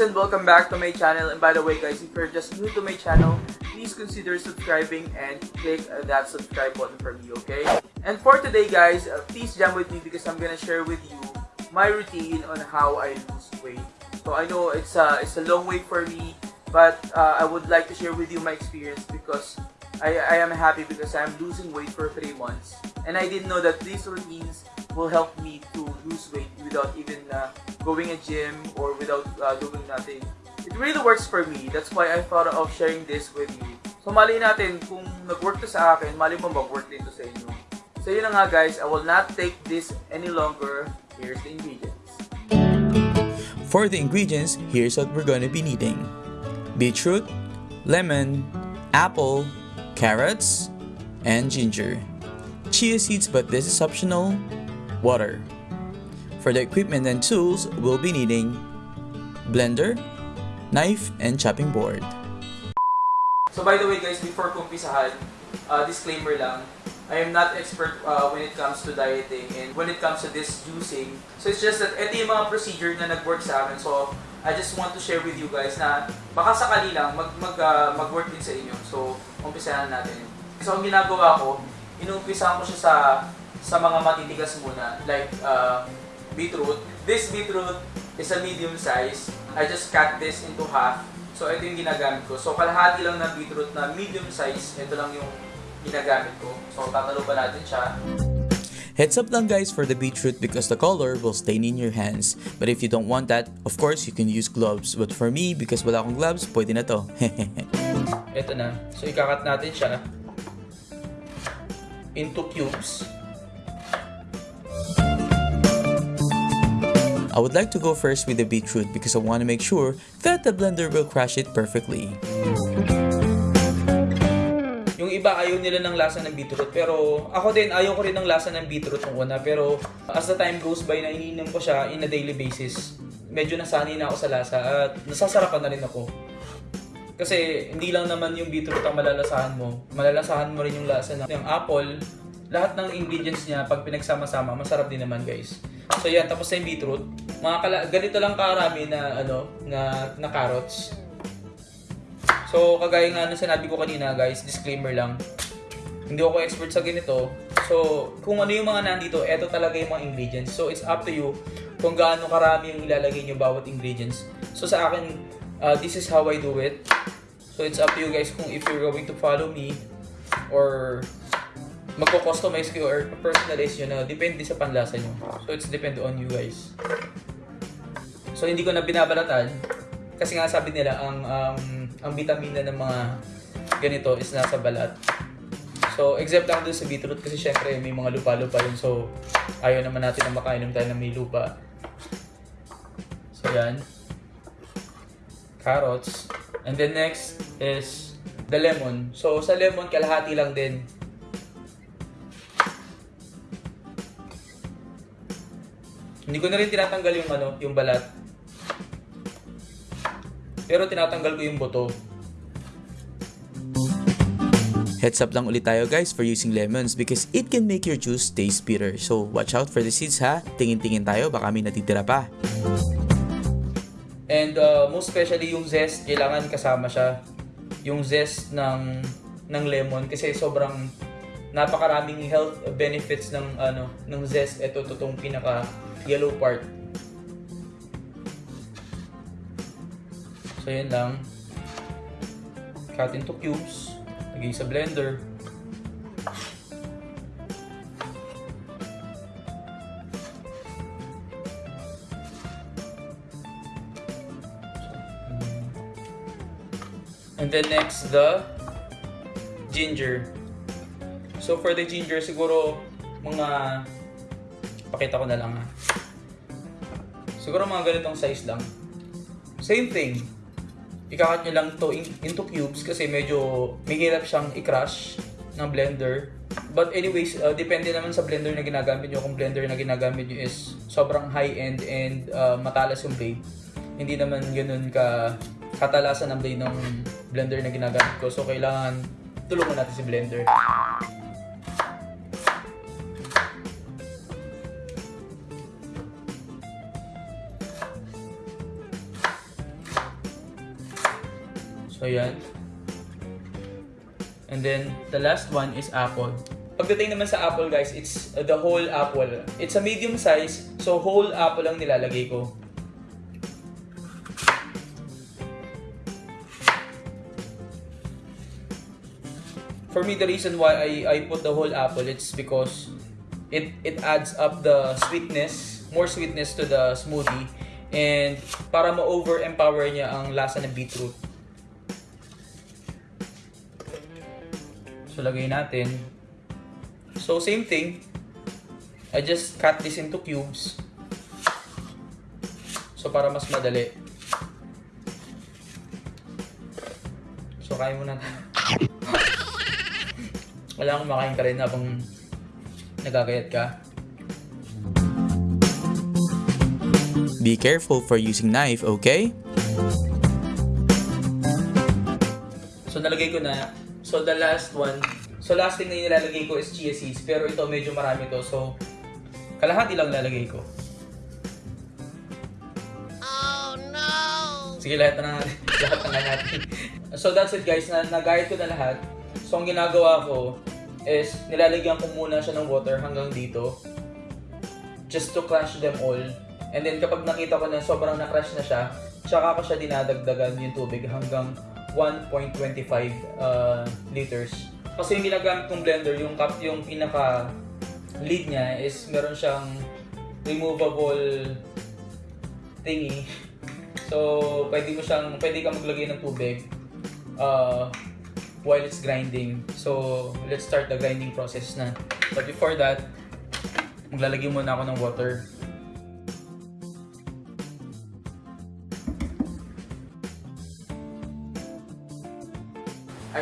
and welcome back to my channel. And by the way guys if you're just new to my channel please consider subscribing and click that subscribe button for me okay? And for today guys uh, please jam with me because I'm gonna share with you my routine on how I lose weight. So I know it's a, it's a long way for me but uh, I would like to share with you my experience because I, I am happy because I'm losing weight for 3 months. And I didn't know that these routines will help me to lose weight without even uh, going a gym or without uh, doing nothing. It really works for me. That's why I thought of sharing this with you. So mali natin kung nag-work to sa akin, mali mo mag-work din to sa inyo. So yun nga guys, I will not take this any longer. Here's the ingredients. For the ingredients, here's what we're going to be needing. Beetroot, lemon, apple, carrots, and ginger. Chia seeds but this is optional, water. For the equipment and tools, we'll be needing blender, knife, and chopping board. So by the way guys, before kumpisahan, uh, disclaimer lang, I am not expert uh, when it comes to dieting and when it comes to this juicing. So it's just that ito yung mga procedure na nag-work sa akin. So I just want to share with you guys na baka sakali lang mag, mag, uh, mag-work din sa inyo. So umpisahan natin. So ang ginagawa ko, inumpisahan ko siya sa sa mga matitigas muna. Like uh, beetroot. This beetroot is a medium size. I just cut this into half. So, ito yung ginagamit ko. So, kalahati lang ng beetroot na medium size. Ito lang yung ginagamit ko. So, tatalo pa natin siya. Heads up lang guys for the beetroot because the color will stain in your hands. But if you don't want that, of course you can use gloves. But for me, because wala akong gloves, pwede na to. ito na. So, ikakat natin siya into cubes. I would like to go first with the beetroot because I want to make sure that the blender will crush it perfectly. Yung iba ayaw nila ng lasa ng beetroot pero ako din ayaw ko rin ng lasa ng beetroot nung una pero as the time goes by na iniinom ko siya in a daily basis medyo nasanay na ako sa lasa at nasasarapan na rin ako. Kasi hindi lang naman yung beetroot ang malalasahan mo. Malalasahan mo rin yung lasa ng, ng apple. Lahat ng ingredients niya pag pinagsama-sama masarap din naman guys. So yan, tapos na yung beetroot. Mga kala ganito lang karami na ano na na carrots. So kagaya nga nung sinabi ko kanina guys, disclaimer lang. Hindi ako expert sa ganito. So kung ano yung mga nandito, eto talaga yung mga ingredients. So it's up to you kung gaano karami yung ilalagay nyo bawat ingredients. So sa akin, uh, this is how I do it. So it's up to you guys kung if you're going to follow me or magko-customize kayo or personalize nyo na depende sa panlasa nyo. So, it's depend on you guys. So, hindi ko na binabalatan kasi nga sabi nila ang um, ang vitamina ng mga ganito is nasa balat. So, except lang dun sa beetroot kasi syempre may mga lupa-lupa yun. So, ayaw naman natin na makainom tayo ng may lupa. So, yan. Carrots. And then next is the lemon. So, sa lemon, kalahati lang din Hindi ko na rin tinatanggal yung ano, yung balat. Pero tinatanggal ko yung buto. Heads up lang ulit tayo guys for using lemons because it can make your juice taste bitter. So watch out for the seeds ha. Tingin-tingin tayo baka may natitira pa. And uh, most especially yung zest, kailangan kasama siya. Yung zest ng ng lemon kasi sobrang napakaraming health benefits ng ano ng zest. Ito totong pinaka yellow part. So, yan lang. Cut into cubes. Lagay sa blender. And then next, the ginger. So for the ginger, siguro mga pakita ko na lang ha. Siguro mga ganitong size lang. Same thing. Ikakat nyo lang to in, into cubes kasi medyo mahirap siyang i-crush ng blender. But anyways, uh, depende naman sa blender na ginagamit nyo. Kung blender na ginagamit nyo is sobrang high-end and uh, matalas yung blade. Hindi naman ganun ka katalasan ng blade ng blender na ginagamit ko. So, kailangan tulungan natin si blender. So, yan. And then, the last one is apple. Pagdating naman sa apple guys, it's uh, the whole apple. It's a medium size, so whole apple lang nilalagay ko. For me, the reason why I, I put the whole apple, it's because it, it adds up the sweetness, more sweetness to the smoothie. And para ma-over-empower niya ang lasa ng beetroot. So, lagay natin. So, same thing. I just cut this into cubes. So, para mas madali. So, kain muna tayo. Wala akong makain ka rin habang nagagayat ka. Be careful for using knife, okay? So, nalagay ko na. So, the last one. So, last thing na nilalagay ko is chia seeds. Pero ito, medyo marami to. So, kalahati lang lalagay ko. Oh, no! Sige, lahat na natin. lahat na natin. so, that's it guys. Na nagayat ko na lahat. So, ang ginagawa ko is nilalagyan ko muna siya ng water hanggang dito. Just to crush them all. And then, kapag nakita ko na sobrang na-crush na siya, tsaka ko siya dinadagdagan yung tubig hanggang 1.25 uh, liters. Kasi yung ginagamit kong blender, yung cup, yung pinaka lead niya is meron siyang removable thingy. So, pwede mo siyang, pwede ka maglagay ng tubig uh, while it's grinding. So, let's start the grinding process na. But before that, maglalagay muna ako ng water.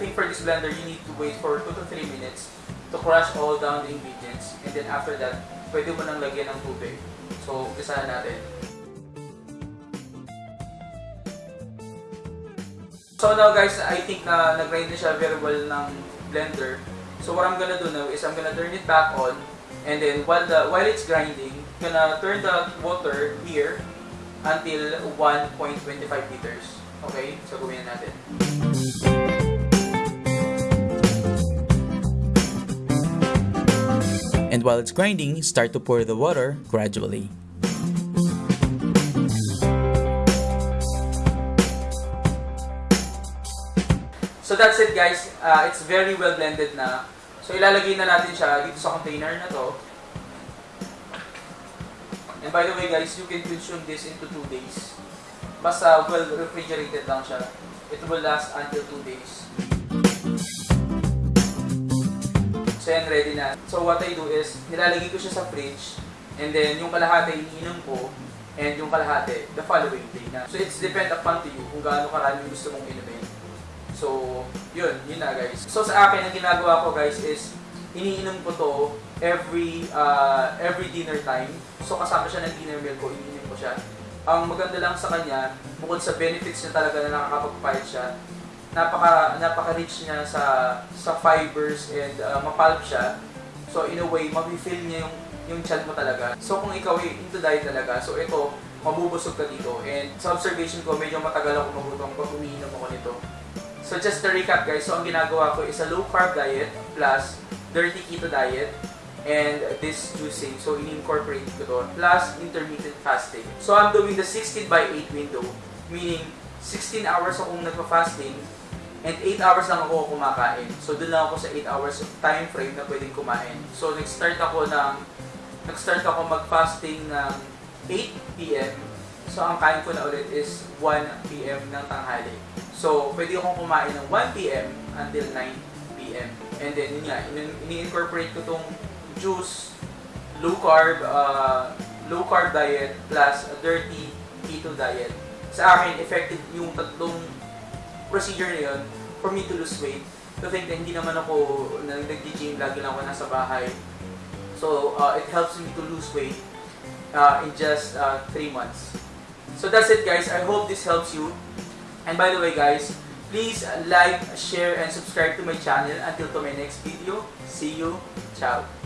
Think for this blender, you need to wait for 2 to 3 minutes to crush all down the ingredients. And then after that, pwede mo nang lagyan ng tubig. So, umpisahan natin. So now guys, I think na nag-grind na siya very well ng blender. So what I'm gonna do now is I'm gonna turn it back on and then while the while it's grinding, I'm gonna turn the water here until 1.25 liters. Okay? So gawin na natin. And while it's grinding, start to pour the water gradually. So that's it guys. Uh, it's very well blended na. So ilalagay na natin siya dito sa container na to. And by the way guys, you can consume this into 2 days. Basta well refrigerated lang siya. It will last until 2 days. So yan, ready na. So what I do is, nilalagay ko siya sa fridge. And then yung kalahati iniinom ko. And yung kalahati, the following day na. So it's depend upon to you kung gaano karami gusto mong inumin. So, yun, yun na guys. So sa akin, ang ginagawa ko guys is, iniinom ko to every uh, every dinner time. So kasama siya ng dinner meal ko, iniinom ko siya. Ang maganda lang sa kanya, bukod sa benefits niya talaga na nakakapagpahit siya, napaka napaka-rich niya sa sa fibers and uh, mapulp siya. So in a way, mafe-feel niya yung yung chan mo talaga. So kung ikaw ay into diet talaga, so ito, mabubusog ka dito. And sa observation ko, medyo matagal ako magutom pag umiinom ako nito. So just to recap guys, so ang ginagawa ko is a low carb diet plus dirty keto diet and this juicing. So in-incorporate ko to plus intermittent fasting. So I'm doing the 16 by 8 window, meaning 16 hours akong nagpa-fasting and 8 hours lang ako kumakain. So doon lang ako sa 8 hours time frame na pwedeng kumain. So nag-start ako ng nag-start ako mag-fasting ng 8 p.m. So ang kain ko na ulit is 1 p.m. ng tanghali. So, pwede akong kumain ng 1 p.m. until 9 p.m. And then, yun nga, ini-incorporate ko tong juice, low carb, uh, low carb diet plus a dirty keto diet. Sa akin, effective yung tatlong procedure na yun for me to lose weight. To think na hindi naman ako nag-gym, lagi lang ako nasa bahay. So, uh, it helps me to lose weight uh, in just 3 uh, months. So that's it guys. I hope this helps you. And by the way guys, please like, share, and subscribe to my channel until to my next video. See you. Ciao.